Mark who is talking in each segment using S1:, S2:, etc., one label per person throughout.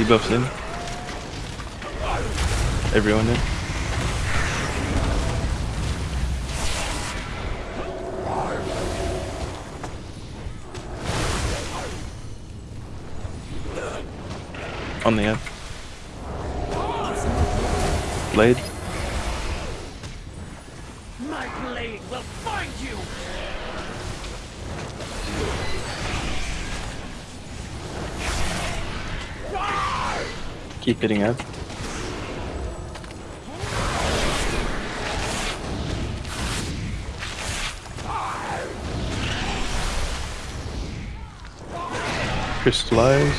S1: Debuffs in. Everyone in. On the edge. Blade.
S2: My blade will find you!
S1: Keep hitting out. Crystallize.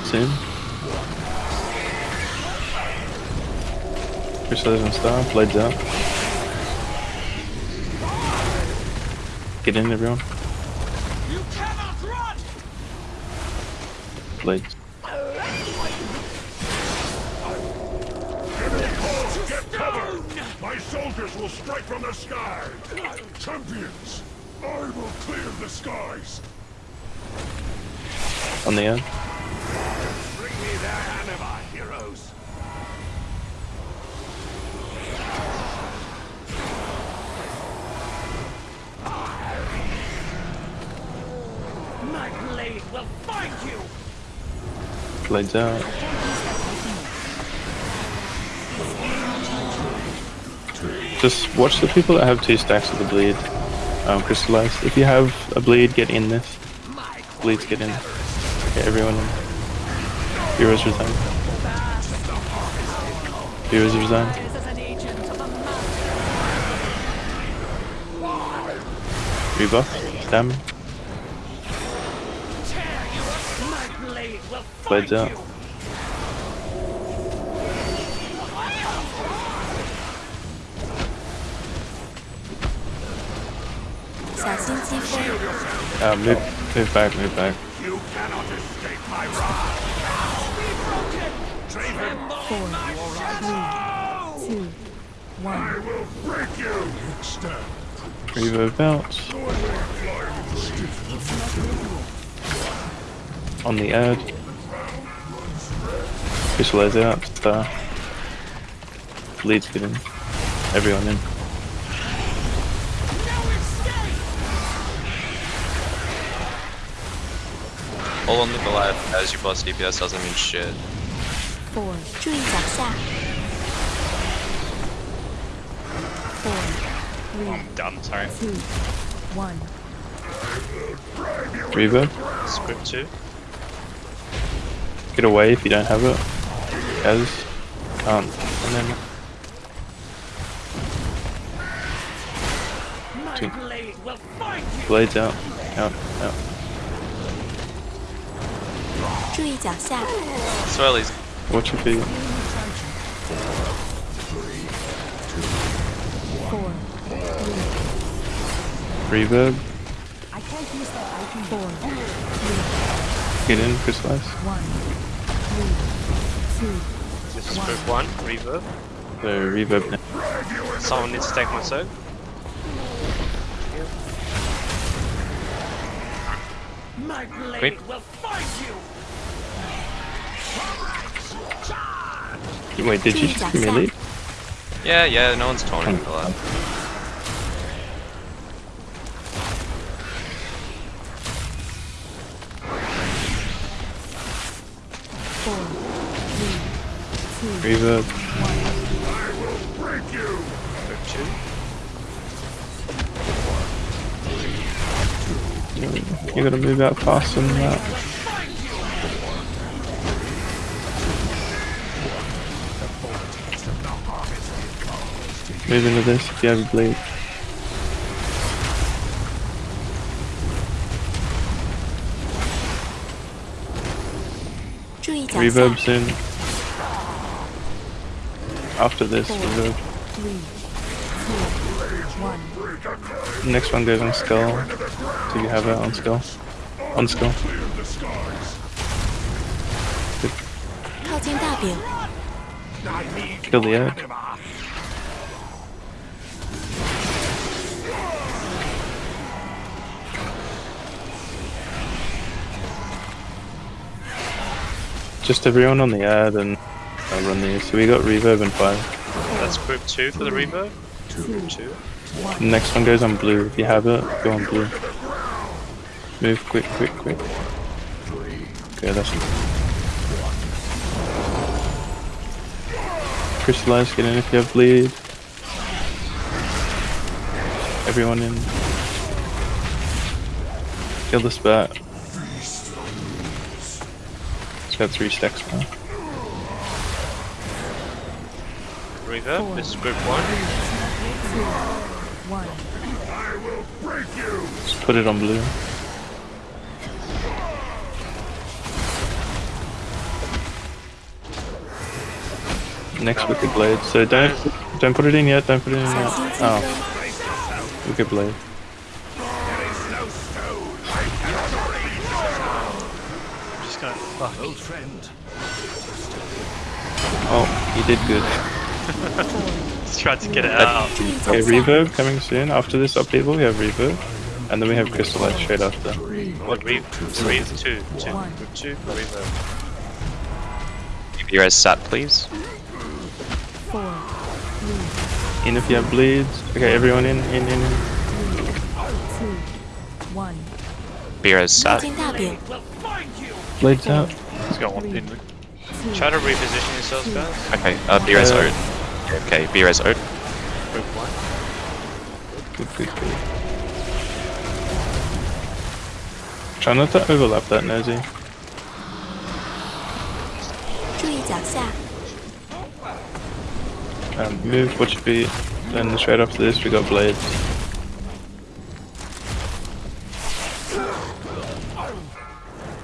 S1: It's in. Crystallize and star. Blades out. Get in, everyone.
S2: You cannot run!
S1: Blades.
S3: My soldiers will strike from the sky! Champions! I will clear the skies!
S1: On the end.
S3: Bring me their anima, heroes!
S2: My blade will find you!
S1: Blades out. Just watch the people that have two stacks of the bleed. Um, crystallize. If you have a bleed, get in this. Bleeds, get in. Okay, everyone in. Heroes resign. Heroes resign. Rebuff. Stam.
S2: tear you
S1: Uh,
S3: Draven,
S4: Four, three, two, one.
S3: I will break you! Stand.
S1: Reverb bounce. On the ad. Crystallize out. Star. Bleeds get in. Everyone in.
S5: All on the Goliath as you boss DPS doesn't mean shit.
S4: Four. 注意脚下。Four, three,
S5: I'm done, sorry.
S4: two, one.
S1: Reverb.
S5: Script 2.
S1: Get away if you don't have it. As. Can't. And then.
S2: My
S1: Two.
S2: blade will find you!
S1: Blades out. Out. Out.
S4: 注意脚下。
S5: Swirlies.
S1: Watch your feet.
S4: Four,
S1: Reverb.
S4: I can't use that item. Four,
S1: Get in. Crystallize.
S4: one, three, two,
S5: This is script 1, reverb.
S1: So reverb now.
S5: Someone needs to take my soak.
S2: My blade
S5: Quick.
S2: will find you!
S1: Wait, did you just give me a lead?
S5: Yeah, yeah, no one's taunting for that.
S4: four, three, two,
S1: Reverb.
S3: You!
S5: Script 2.
S1: You gotta move out faster than that. Move into this. if you have a
S4: blade.
S1: Reverb soon. After this,
S4: Four,
S1: reverb.
S4: Three, two, one.
S1: Next one goes on skull. Do you have it on skull? On skull.
S4: Good.
S1: Kill the egg. Just everyone on the ad and I'll run these. So we got reverb and fire.
S5: That's group two for the reverb.
S4: two
S5: Two.
S1: Next one goes on blue. If you have it, go on blue. Move quick, quick, quick. Okay, that's Crystallize, get in if you have bleed. Everyone in. Kill the spat had three stacks. Bro.
S5: Reverb This is group one.
S1: Let's put it on blue. Next wicked blade. So don't don't put it in yet. Don't put it in yet. Oh, wicked blade.
S5: Old friend.
S1: Oh, he did good.
S5: Let's try to get it out.
S1: Okay, reverb coming soon. After this upheaval, we have reverb. And then we have crystal light straight after.
S5: What reverb? three, two, two,
S4: One.
S5: two, reverb. Give your guys sat, please.
S4: Four.
S1: Three, in if you have bleeds. Okay, everyone in, in, in. in.
S4: Three, two, one.
S5: Beer
S4: is
S5: sat.
S1: Blades out.
S5: He's got one
S4: pin.
S5: Try to reposition yourselves, guys. Okay,
S1: uh,
S5: B-res
S1: uh,
S5: Okay, B-res Ode. One.
S1: Good, good, good. Try not to overlap that nosy. Um, move what you beat, then straight after this we got blades.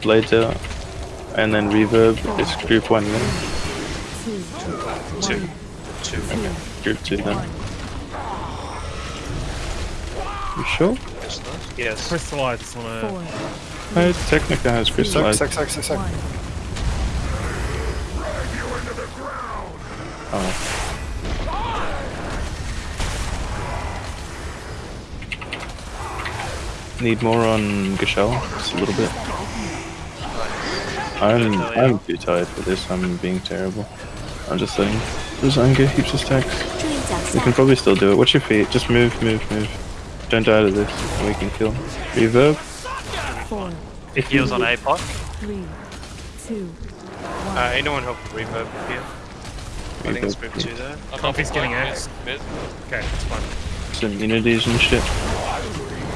S1: Blades out, and then reverb. It's group one then.
S4: two
S5: Two. Two.
S1: Okay, group two then. You sure?
S5: Yes.
S6: Crystallize on a.
S4: four
S1: No, Technica has crystallized.
S4: one
S1: Oh. Need more on Grashaal, just a little bit. I'm I'm too tired for this. I'm being terrible. I'm just saying. Just anger, heaps of stacks. We can probably still do it. Watch your feet. Just move, move, move. Don't die to this. We can kill. Reverb.
S4: Four.
S5: It heals on APOC.
S4: Three, two.
S5: Uh, anyone help Reverb here? I think it's move two there.
S6: I can't he's getting X. Okay, it's fine.
S1: Some immunities and shit.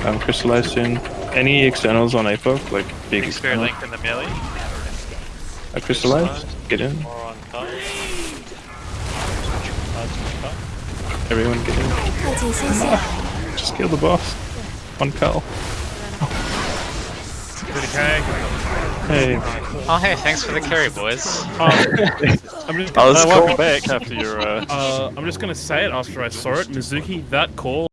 S1: I'm crystallized soon. Any externals on APOC? Like big Expert
S5: link in the melee?
S1: I crystallized. Get in. Everyone get in. Just kill the boss. One
S6: call.
S1: Hey.
S7: Oh hey, thanks for the carry, boys. Oh.
S6: I'm just
S5: gonna,
S6: uh, welcome back after your. Uh... uh, I'm just gonna say it after I saw it, Mizuki. That call.